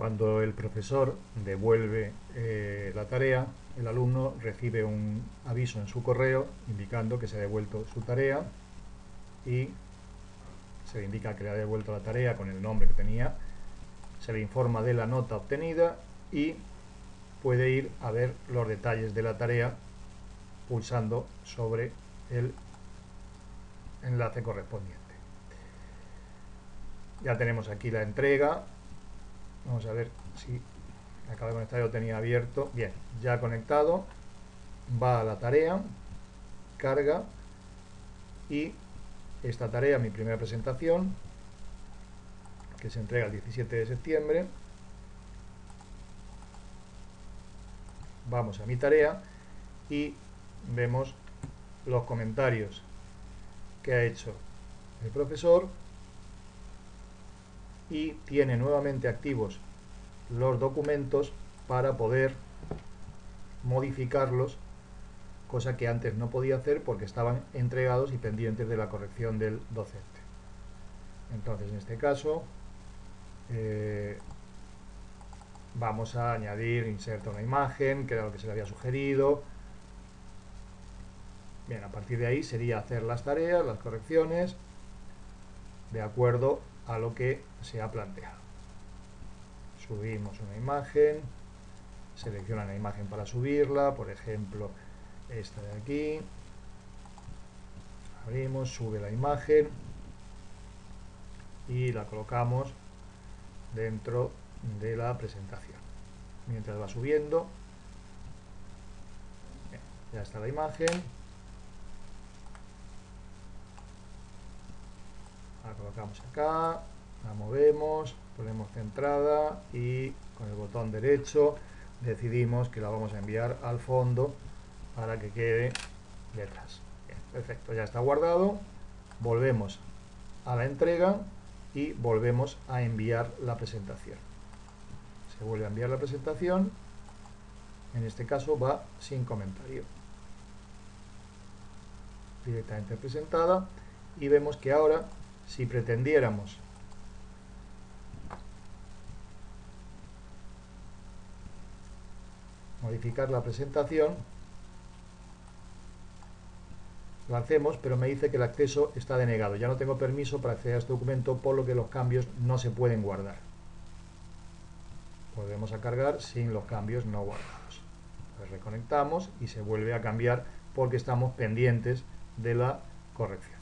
Cuando el profesor devuelve eh, la tarea, el alumno recibe un aviso en su correo indicando que se ha devuelto su tarea y se le indica que le ha devuelto la tarea con el nombre que tenía, se le informa de la nota obtenida y puede ir a ver los detalles de la tarea pulsando sobre el enlace correspondiente. Ya tenemos aquí la entrega, Vamos a ver si acaba de conectar, yo tenía abierto. Bien, ya conectado. Va a la tarea, carga y esta tarea, mi primera presentación, que se entrega el 17 de septiembre. Vamos a mi tarea y vemos los comentarios que ha hecho el profesor y tiene nuevamente activos los documentos para poder modificarlos, cosa que antes no podía hacer porque estaban entregados y pendientes de la corrección del docente. Entonces, en este caso, eh, vamos a añadir, inserta una imagen, que era lo que se le había sugerido. Bien, a partir de ahí sería hacer las tareas, las correcciones, de acuerdo a lo que se ha planteado. Subimos una imagen, selecciona la imagen para subirla, por ejemplo, esta de aquí. Abrimos, sube la imagen y la colocamos dentro de la presentación. Mientras va subiendo, ya está la imagen. La colocamos acá, la movemos, ponemos centrada y con el botón derecho decidimos que la vamos a enviar al fondo para que quede detrás. perfecto, ya está guardado. Volvemos a la entrega y volvemos a enviar la presentación. Se vuelve a enviar la presentación. En este caso va sin comentario. Directamente presentada. Y vemos que ahora si pretendiéramos modificar la presentación, lo hacemos, pero me dice que el acceso está denegado. Ya no tengo permiso para acceder a este documento, por lo que los cambios no se pueden guardar. Volvemos a cargar sin los cambios no guardados. Reconectamos y se vuelve a cambiar porque estamos pendientes de la corrección.